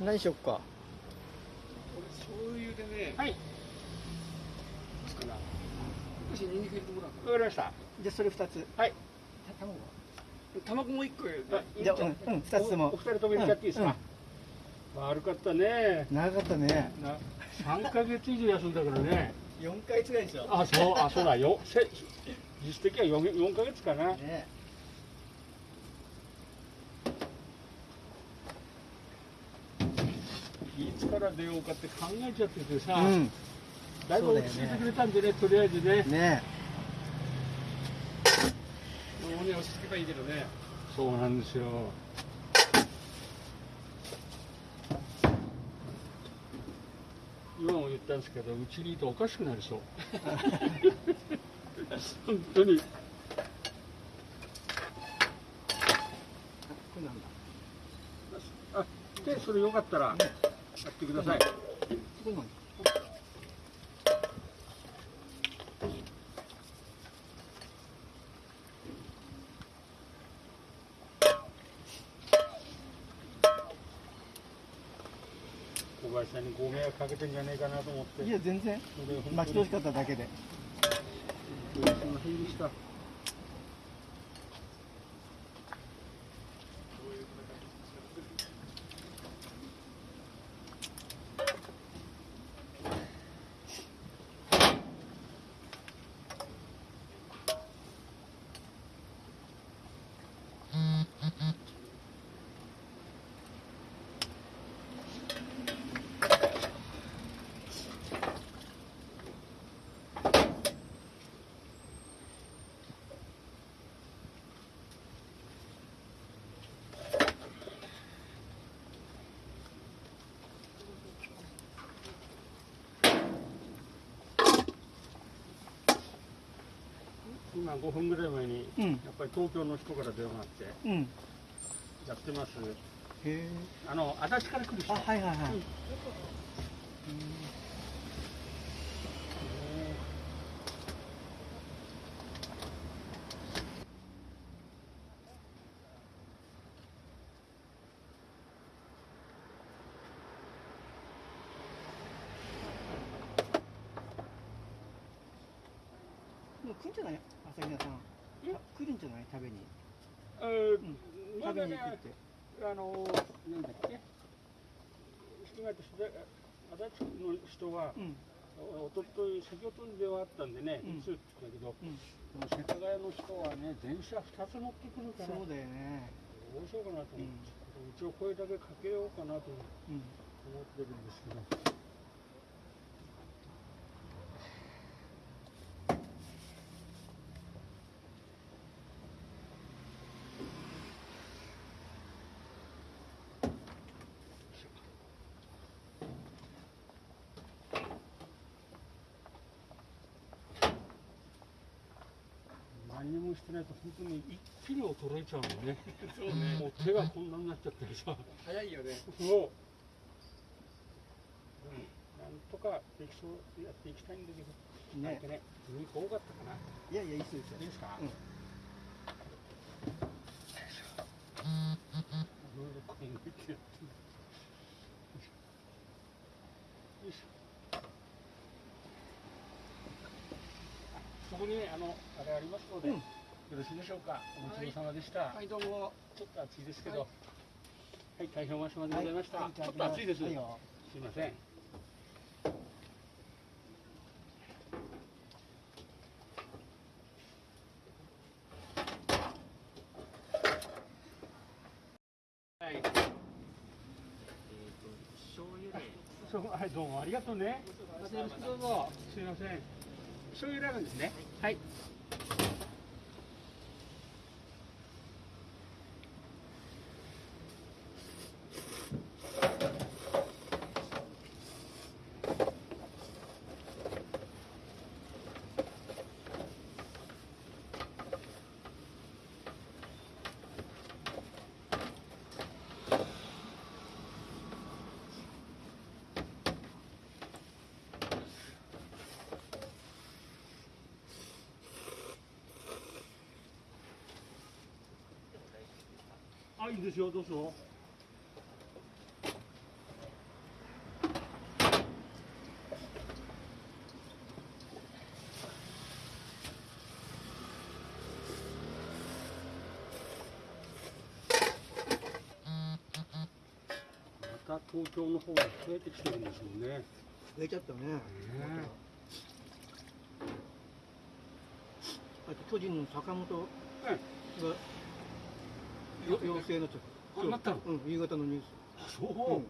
何しよっか。これ醤油でねはい。ニンニク入れてもらうわかりました。じゃあそれ二つ。はい。卵卵もう一個入れじゃあう？んうん二つとも。おお二人とも入れちゃっていいですか、悪かったね。長かったね。な3ヶ月以上休んだからね。四ヶ月ぐらいでしょ。あそうあそうだよ。せ実質的には 4, 4ヶ月かな。ねいつから出ようかって考えちゃっててさ、うん。だいぶ落ち着いてくれたんでねとりあえずね。ねもうね落ち着けばいいけどね。そうなんですよ。今も言ったんですけどうちにいておかしくなりそう。本当に。あでそれよかったらやってください、小林さんにご迷惑かけてんじゃねえかなと思って。いや全然。それ本当に。待ち遠しかっただけで。すいませんでした今5分ぐらい前にうん。やっぱり東京の人から電話があってうん。やってます。へえ。あの足立から来る人。あはいはいはい。うん。もう来るんじゃない？朝比奈さん。来るんじゃない？食べに。えーうん。食べに行くって。あのなんだっけ？7月足立の人はうん。おととい先ほどに電話あったんでね、うん。いつって言ったけど、うん。世田谷の人はね電車2つ乗ってくるからそうだよね。どうしようかなと思って、うん。一応声だけかけようかなと思うん。ってるんですけど何にもしてないと本当に一気に衰えちゃうのね そうねもう手がこんなになっちゃってるさ早いよねそう。でもなんとかできそうやっていきたいんだけど、ねなんかね、人多かったかな。いやいやいいっすよいいですか？うんいろいろ考えてやってる。よいしょ。あそこにあのありますので、うんよろしいでしょうか。お待ちどうさまでした。はいどうもちょっと暑いですけど、ははい、大変お待ちまでございました。はいちょっと暑いです。はいよすいません。はい。どうもありがとうね。またよろしくどうぞ。すいません。醤油ラーメンですね。はい。あ、いいですよ、どうぞ。また東京の方が増えてきてるんですもんね。増えちゃったね。ねあと巨人の坂本が、えよ陽性になった。あなったの？うん、夕方のニュース。そう、うん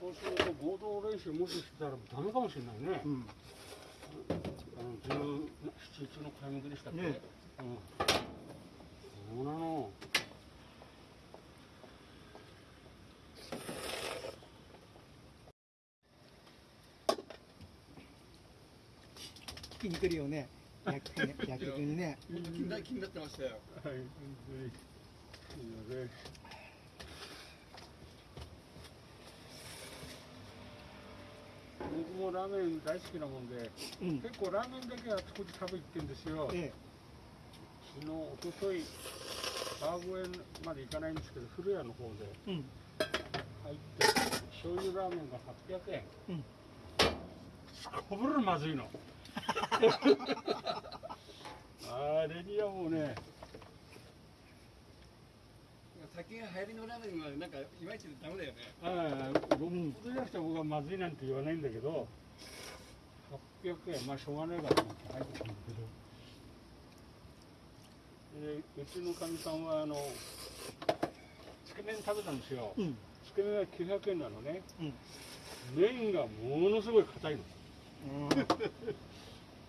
そうすると合同練習もししたらダメかもしれないね。うん。あの十七日の開幕でしたっけ？ねうん。そうなの。聞きに来るよね。野球ね野球にね。気にな気になってましたよはい。すいません。僕もラーメン大好きなもんで、うん。結構ラーメンだけあちこち食べ行ってんですよ。え昨日、おととい、川越まで行かないんですけど、古谷の方でえ。うん。入って、醤油ラーメンが800円。うん。すこぶるまずいの。あれにはもうね、酒が流行りのラーメンはなんかいまいちダメだよねああ、6ほどじゃなくて僕はまずいなんて言わないんだけど、800円、まあしょうがないかと思って入ってたんだけど、でうちのかみさんはあの、つけ麺食べたんですよ。うん。つけ麺は900円なのね。うん。麺がものすごい硬いの。うん。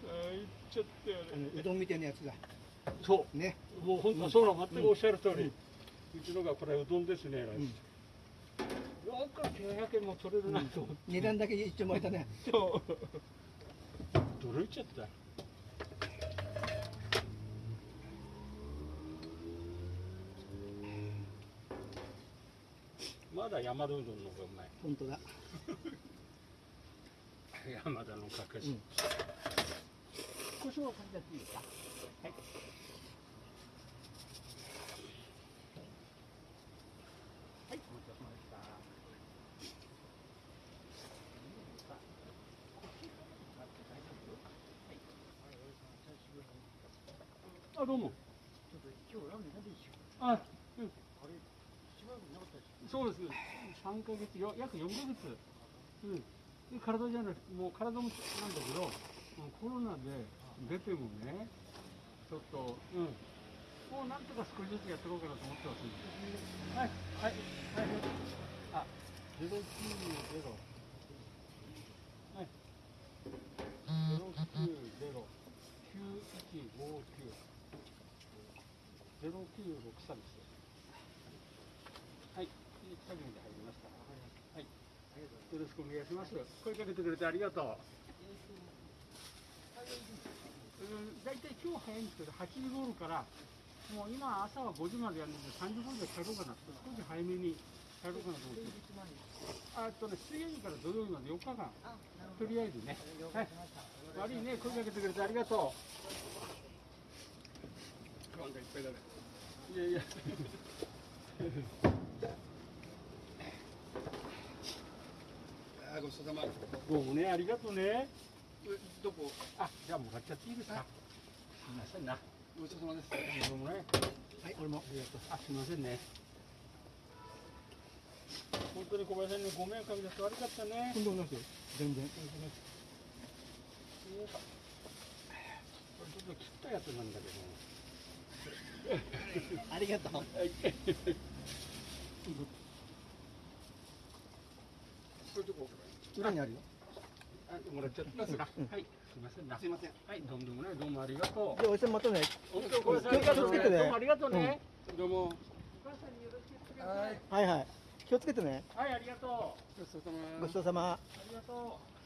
ああ、いっちゃったよあのうどんみたいなやつだ。そね。う、もう本当、そうなの、全くおっしゃる通り。うちのがこれうどんですね、うん。よく900円も取れるなと思って。値段だけ一丁前だね。そう。驚いちゃった。まだ山田うどんの方がうまい。本当だ。山田のかけし。うん。胡椒をかけちゃっていいですか。はい。はい、お待たせしました。あ、どうも。ちょっと今日ラーメン食べてしょあ、うん。あれ、しばらくなかったですそうです。三ヶ月よ、約四ヶ月。うん。で体じゃなくて、もう体もなんだけど、コロナで出てもね、ちょっと、うん。もうなんとか少しずつやっていこうかなと思ってますんで。はい、はい、はい。あ、ゼロ九ゼロ。はい。ゼロ九ゼロ九一五九ゼロ九六三です。はい、作業で入りました。はい、よろしくお願いします。声かけてくれてありがとう。うん、大体今日早いんですけど、8時頃から、もう今朝は5時までやるので、3時頃で帰ろうかなと、少し早めに帰ろうかなと思って。ああとね、水曜日から土曜日まで4日間、とりあえずね。はい。悪いね、声かけてくれてありがと不安がいっぱいだねう。いやいや。あーごちそうさまどうもね、ありがとうね。どこ？あ、じゃあもらっちゃっていいですか？すみませんな。ごちそうさまですどうもね。はい、俺も。ありがとう。あ、すみませんね。本当に小林さんにご迷惑かけて悪かったね。とんでもないですよ。全然。これちょっと切ったやつなんだけど。ありがとう。はい。これどこ裏にあるよ。あ、もらっちゃった。はい。すみませんな。すいませんはい、どうもどうもね、どうもありがとうじ。ゃあ、おじさんまたね。本当小林さん気をつけてねどうもありがとうね。どうもお母さんによろしく。はいはい。気をつけてね。はい、ありがとう。ごちそうさまごちそうさま。ありがとう。